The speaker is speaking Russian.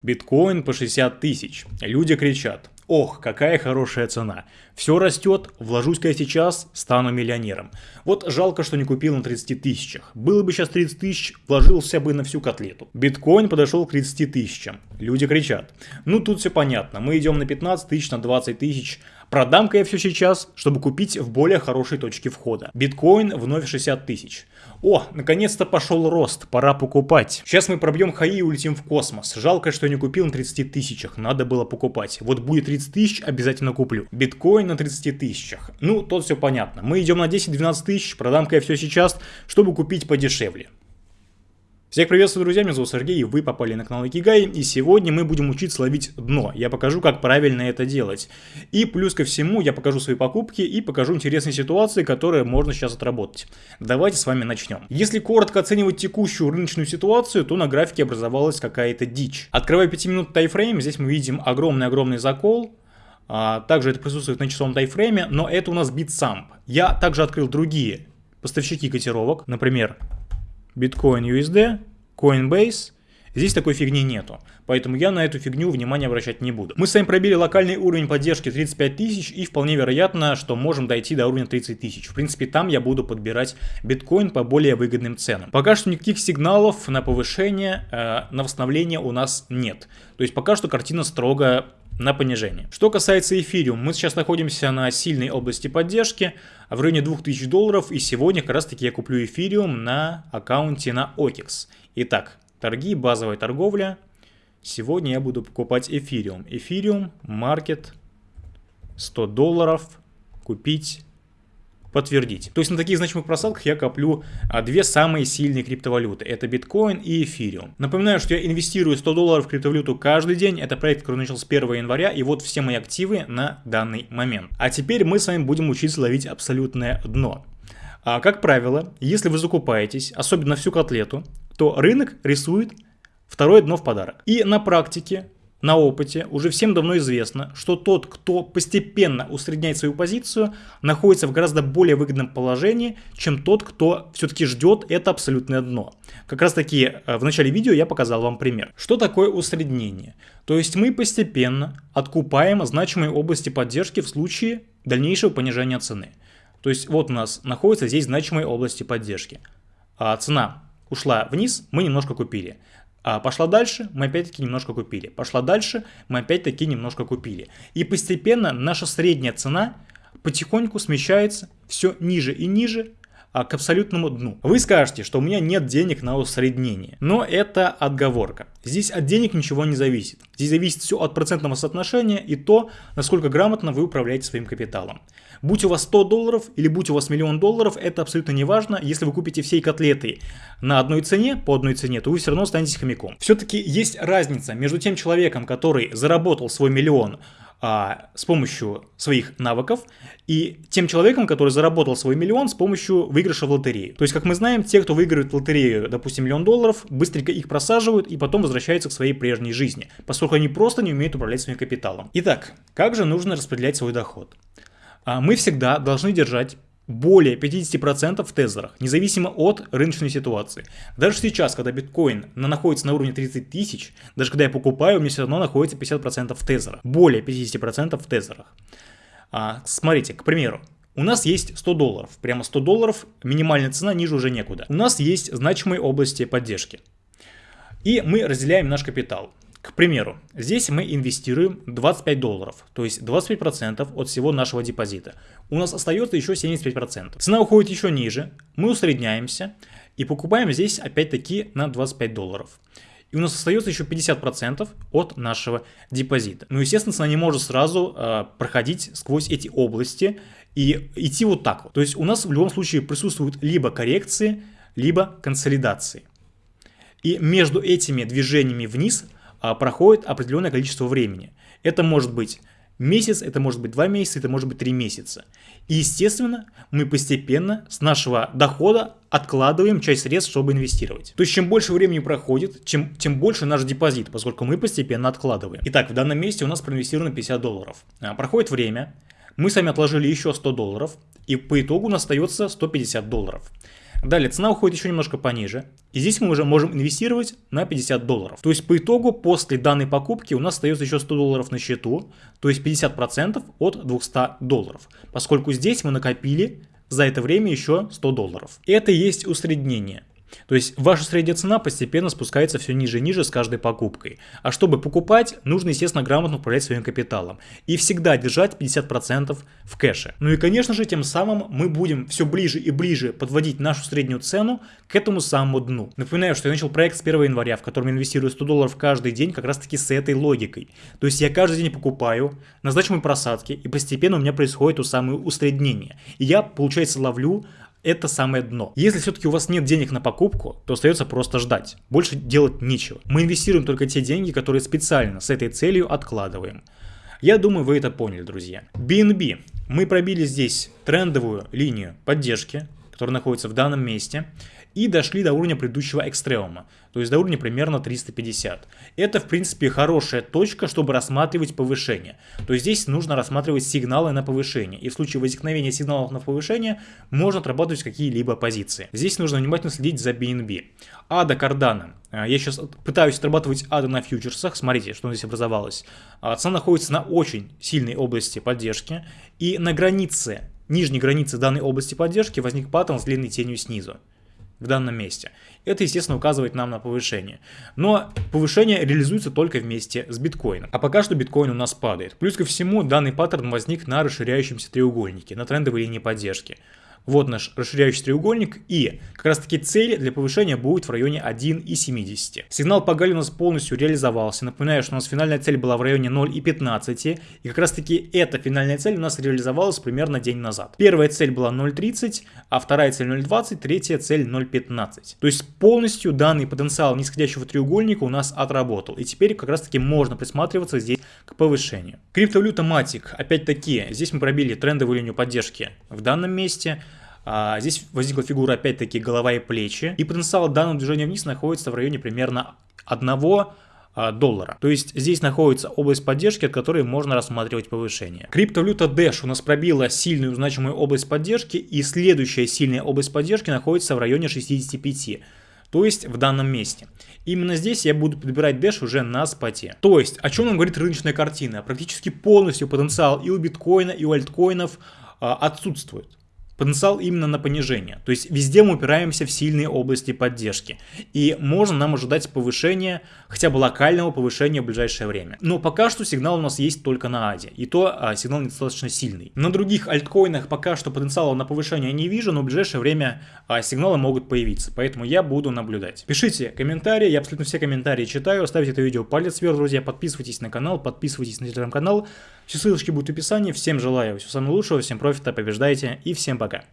Биткоин по 60 тысяч. Люди кричат. Ох, какая хорошая цена. Все растет, вложусь-ка я сейчас, стану миллионером. Вот жалко, что не купил на 30 тысячах. Было бы сейчас 30 тысяч, вложился бы на всю котлету. Биткоин подошел к 30 тысячам. Люди кричат. Ну тут все понятно, мы идем на 15 тысяч, на 20 тысяч. Продам-ка я все сейчас, чтобы купить в более хорошей точке входа. Биткоин вновь 60 тысяч. О, наконец-то пошел рост, пора покупать. Сейчас мы пробьем хаи и улетим в космос. Жалко, что не купил на 30 тысячах, надо было покупать. Вот будет 30 тысяч, обязательно куплю. Биткоин на 30 тысячах. Ну, тут все понятно. Мы идем на 10-12 тысяч, продам-ка я все сейчас, чтобы купить подешевле. Всех приветствую, друзья, меня зовут Сергей, и вы попали на канал Икигай, и сегодня мы будем учиться ловить дно. Я покажу, как правильно это делать. И плюс ко всему, я покажу свои покупки и покажу интересные ситуации, которые можно сейчас отработать. Давайте с вами начнем. Если коротко оценивать текущую рыночную ситуацию, то на графике образовалась какая-то дичь. Открывая 5 минут тайфрейм, здесь мы видим огромный-огромный закол, а, также это присутствует на часовом тайфрейме, но это у нас битсамп. Я также открыл другие поставщики котировок, например, Bitcoin USD, Coinbase. Здесь такой фигни нету, поэтому я на эту фигню внимания обращать не буду. Мы с вами пробили локальный уровень поддержки 35 тысяч и вполне вероятно, что можем дойти до уровня 30 тысяч. В принципе, там я буду подбирать биткоин по более выгодным ценам. Пока что никаких сигналов на повышение, э, на восстановление у нас нет. То есть пока что картина строго на понижение. Что касается эфириум, мы сейчас находимся на сильной области поддержки, в районе 2000 долларов, и сегодня как раз таки я куплю эфириум на аккаунте на OKEX. Итак, торги, базовая торговля. Сегодня я буду покупать эфириум. Эфириум, маркет, 100 долларов, купить подтвердить. То есть на таких значимых просадках я коплю а, две самые сильные криптовалюты. Это биткоин и эфириум. Напоминаю, что я инвестирую 100 долларов в криптовалюту каждый день. Это проект, который начал с 1 января. И вот все мои активы на данный момент. А теперь мы с вами будем учиться ловить абсолютное дно. А, как правило, если вы закупаетесь, особенно всю котлету, то рынок рисует второе дно в подарок. И на практике на опыте уже всем давно известно, что тот, кто постепенно усредняет свою позицию, находится в гораздо более выгодном положении, чем тот, кто все-таки ждет это абсолютное дно. Как раз таки э, в начале видео я показал вам пример. Что такое усреднение? То есть мы постепенно откупаем значимые области поддержки в случае дальнейшего понижения цены. То есть вот у нас находятся здесь значимые области поддержки. А цена ушла вниз, мы немножко купили. А пошла дальше, мы опять-таки немножко купили. Пошла дальше, мы опять-таки немножко купили. И постепенно наша средняя цена потихоньку смещается все ниже и ниже к абсолютному дну. Вы скажете, что у меня нет денег на усреднение, но это отговорка. Здесь от денег ничего не зависит. Здесь зависит все от процентного соотношения и то, насколько грамотно вы управляете своим капиталом. Будь у вас 100 долларов или будь у вас миллион долларов, это абсолютно не важно. Если вы купите всей котлеты на одной цене, по одной цене, то вы все равно останетесь хомяком. Все-таки есть разница между тем человеком, который заработал свой миллион а, с помощью своих навыков и тем человеком, который заработал свой миллион с помощью выигрыша в лотерею. То есть, как мы знаем, те, кто выигрывает в лотерею, допустим, миллион долларов, быстренько их просаживают и потом возвращаются к своей прежней жизни, поскольку они просто не умеют управлять своим капиталом. Итак, как же нужно распределять свой доход? А, мы всегда должны держать более 50% в тезерах, независимо от рыночной ситуации. Даже сейчас, когда биткоин находится на уровне 30 тысяч, даже когда я покупаю, у меня все равно находится 50% в тезерах. Более 50% в тезерах. А, смотрите, к примеру, у нас есть 100 долларов, прямо 100 долларов, минимальная цена, ниже уже некуда. У нас есть значимые области поддержки. И мы разделяем наш капитал. Примеру, здесь мы инвестируем 25 долларов, то есть 25% от всего нашего депозита. У нас остается еще 75%. Цена уходит еще ниже, мы усредняемся и покупаем здесь опять-таки на 25 долларов. И у нас остается еще 50% от нашего депозита. Ну, естественно, цена не может сразу э, проходить сквозь эти области и идти вот так вот. То есть у нас в любом случае присутствуют либо коррекции, либо консолидации. И между этими движениями вниз проходит определенное количество времени. Это может быть месяц, это может быть два месяца, это может быть три месяца. И, естественно, мы постепенно с нашего дохода откладываем часть средств, чтобы инвестировать. То есть, чем больше времени проходит, чем, тем больше наш депозит, поскольку мы постепенно откладываем. Итак, в данном месте у нас проинвестировано 50 долларов. А, проходит время, мы сами отложили еще 100 долларов, и по итогу у нас остается 150 долларов. Далее, цена уходит еще немножко пониже. И здесь мы уже можем инвестировать на 50 долларов. То есть по итогу после данной покупки у нас остается еще 100 долларов на счету. То есть 50% от 200 долларов. Поскольку здесь мы накопили за это время еще 100 долларов. Это есть усреднение. То есть ваша средняя цена постепенно спускается все ниже и ниже с каждой покупкой. А чтобы покупать, нужно, естественно, грамотно управлять своим капиталом. И всегда держать 50% в кэше. Ну и, конечно же, тем самым мы будем все ближе и ближе подводить нашу среднюю цену к этому самому дну. Напоминаю, что я начал проект с 1 января, в котором инвестирую 100 долларов каждый день как раз таки с этой логикой. То есть я каждый день покупаю, назначу мои просадки, и постепенно у меня происходит то самое усреднение. И я, получается, ловлю это самое дно. Если все-таки у вас нет денег на покупку, то остается просто ждать. Больше делать нечего. Мы инвестируем только те деньги, которые специально с этой целью откладываем. Я думаю, вы это поняли, друзья. BNB. Мы пробили здесь трендовую линию поддержки, которая находится в данном месте и дошли до уровня предыдущего экстремума, то есть до уровня примерно 350. Это в принципе хорошая точка, чтобы рассматривать повышение. То есть здесь нужно рассматривать сигналы на повышение, и в случае возникновения сигналов на повышение можно отрабатывать какие-либо позиции. Здесь нужно внимательно следить за BNB. Кардана. А, я сейчас пытаюсь отрабатывать ада на фьючерсах, смотрите, что здесь образовалось. А, цена находится на очень сильной области поддержки, и на границе нижней границы данной области поддержки возник паттерн с длинной тенью снизу в данном месте. Это, естественно, указывает нам на повышение. Но повышение реализуется только вместе с биткоином. А пока что биткоин у нас падает. Плюс ко всему, данный паттерн возник на расширяющемся треугольнике, на трендовой линии поддержки. Вот наш расширяющий треугольник и как раз таки цель для повышения будет в районе 1,70. Сигнал по Галле у нас полностью реализовался. Напоминаю, что у нас финальная цель была в районе 0,15 и как раз таки эта финальная цель у нас реализовалась примерно день назад. Первая цель была 0,30, а вторая цель 0,20, третья цель 0,15. То есть полностью данный потенциал нисходящего треугольника у нас отработал. И теперь как раз таки можно присматриваться здесь к повышению. Криптовалюта Matic, опять-таки, здесь мы пробили трендовую линию поддержки в данном месте. А, здесь возникла фигура опять-таки голова и плечи. И потенциал данного движения вниз находится в районе примерно 1 а, доллара. То есть здесь находится область поддержки, от которой можно рассматривать повышение. Криптовалюта Dash у нас пробила сильную значимую область поддержки, и следующая сильная область поддержки находится в районе 65 то есть в данном месте. Именно здесь я буду подбирать Dash уже на споте. То есть, о чем нам говорит рыночная картина? Практически полностью потенциал и у биткоина, и у альткоинов а, отсутствует потенциал именно на понижение. То есть везде мы упираемся в сильные области поддержки. И можно нам ожидать повышения, хотя бы локального повышения в ближайшее время. Но пока что сигнал у нас есть только на АДе. И то а, сигнал недостаточно сильный. На других альткоинах пока что потенциала на повышение не вижу, но в ближайшее время а, сигналы могут появиться. Поэтому я буду наблюдать. Пишите комментарии, я абсолютно все комментарии читаю. Ставьте это видео палец вверх, друзья. Подписывайтесь на канал, подписывайтесь на телеграм-канал. Все ссылочки будут в описании. Всем желаю всего самого лучшего, всем профита, побеждайте и всем пока.